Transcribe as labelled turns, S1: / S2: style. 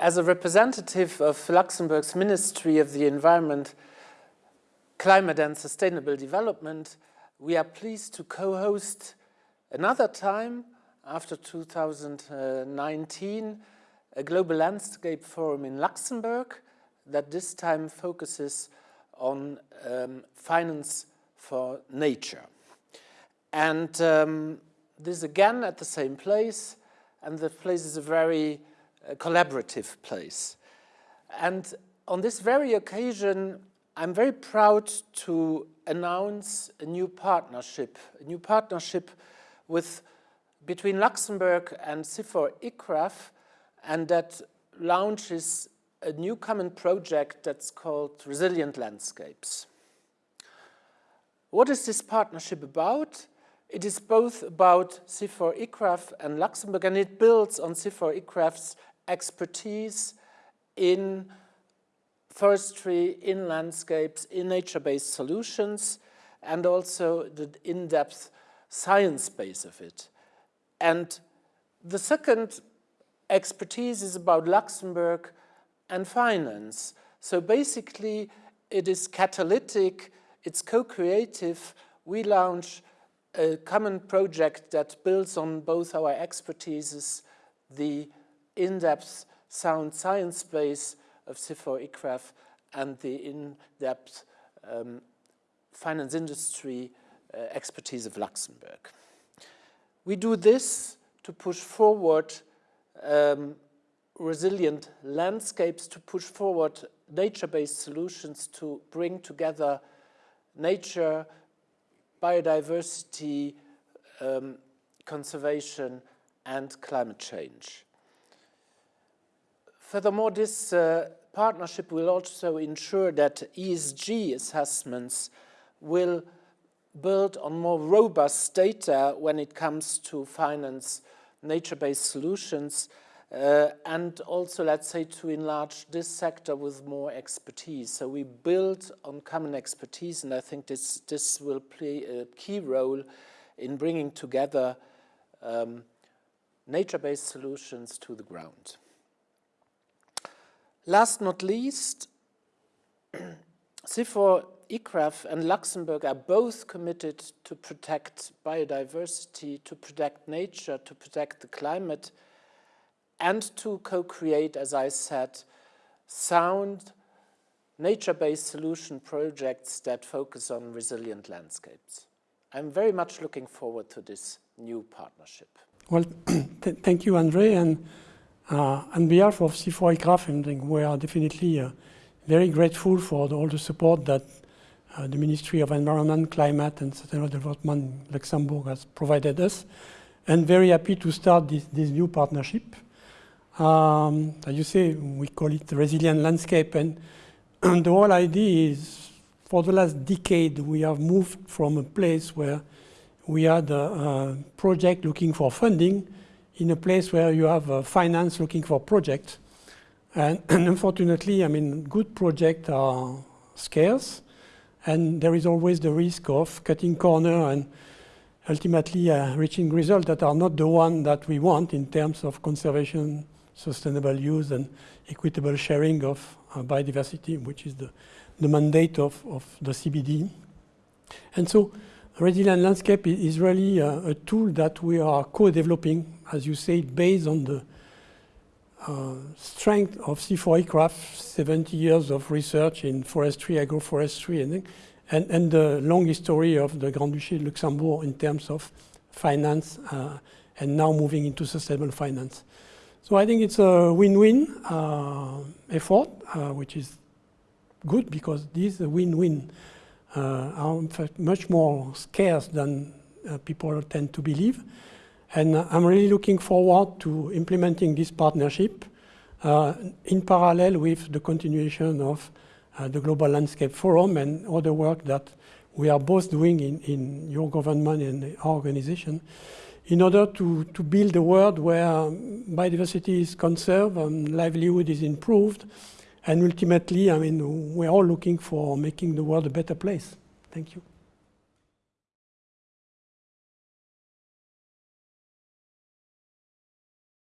S1: as a representative of Luxembourg's Ministry of the Environment, Climate and Sustainable Development, we are pleased to co-host another time after 2019 a global landscape forum in Luxembourg that this time focuses on um, finance for nature. And um, this again at the same place, and the place is a very collaborative place. And on this very occasion, I'm very proud to announce a new partnership, a new partnership with between Luxembourg and CIFOR ICRAF, and that launches a new common project that's called Resilient Landscapes. What is this partnership about? It is both about CIFOR ICRAF and Luxembourg, and it builds on CIFOR ICRAF's expertise in forestry, in landscapes, in nature-based solutions, and also the in-depth science base of it. And the second expertise is about Luxembourg and finance. So basically, it is catalytic, it's co-creative. We launch a common project that builds on both our expertises, the in-depth sound science base of CIFOR ICRAF and the in-depth um, finance industry uh, expertise of Luxembourg. We do this to push forward um, resilient landscapes, to push forward nature-based solutions to bring together nature, biodiversity, um, conservation and climate change. Furthermore, this uh, partnership will also ensure that ESG assessments will build on more robust data when it comes to finance nature-based solutions uh, and also, let's say, to enlarge this sector with more expertise. So we build on common expertise, and I think this, this will play a key role in bringing together um, nature-based solutions to the ground. Last not least, CIFOR ICRAF and Luxembourg are both committed to protect biodiversity, to protect nature, to protect the climate, and to co-create, as I said, sound, nature-based solution projects that focus on resilient landscapes. I'm very much looking forward to this new partnership.
S2: Well, th thank you, Andre. And on behalf of CIFOR ICRAF, we are definitely uh, very grateful for the, all the support that uh, the Ministry of Environment, Climate and Sustainable Development Luxembourg has provided us, and very happy to start this, this new partnership. Um, as you say, we call it resilient landscape, and, and the whole idea is for the last decade we have moved from a place where we had a, a project looking for funding in a place where you have a finance looking for projects. And, and unfortunately, I mean, good projects are scarce, and there is always the risk of cutting corner and ultimately uh, reaching results that are not the one that we want in terms of conservation, sustainable use, and equitable sharing of uh, biodiversity, which is the, the mandate of, of the CBD. And so resilient landscape is really uh, a tool that we are co-developing, as you say, based on the uh, strength of CIFOR ICRAF, 70 years of research in forestry, agroforestry, and, and, and the long history of the Grand Duchy de Luxembourg in terms of finance uh, and now moving into sustainable finance. So I think it's a win-win uh, effort, uh, which is good because these win-win uh, are much more scarce than uh, people tend to believe. And I'm really looking forward to implementing this partnership uh, in parallel with the continuation of uh, the Global Landscape Forum and other work that we are both doing in, in your government and our organization in order to, to build a world where biodiversity is conserved and livelihood is improved. And ultimately, I mean, we're all looking for making the world a better place. Thank you.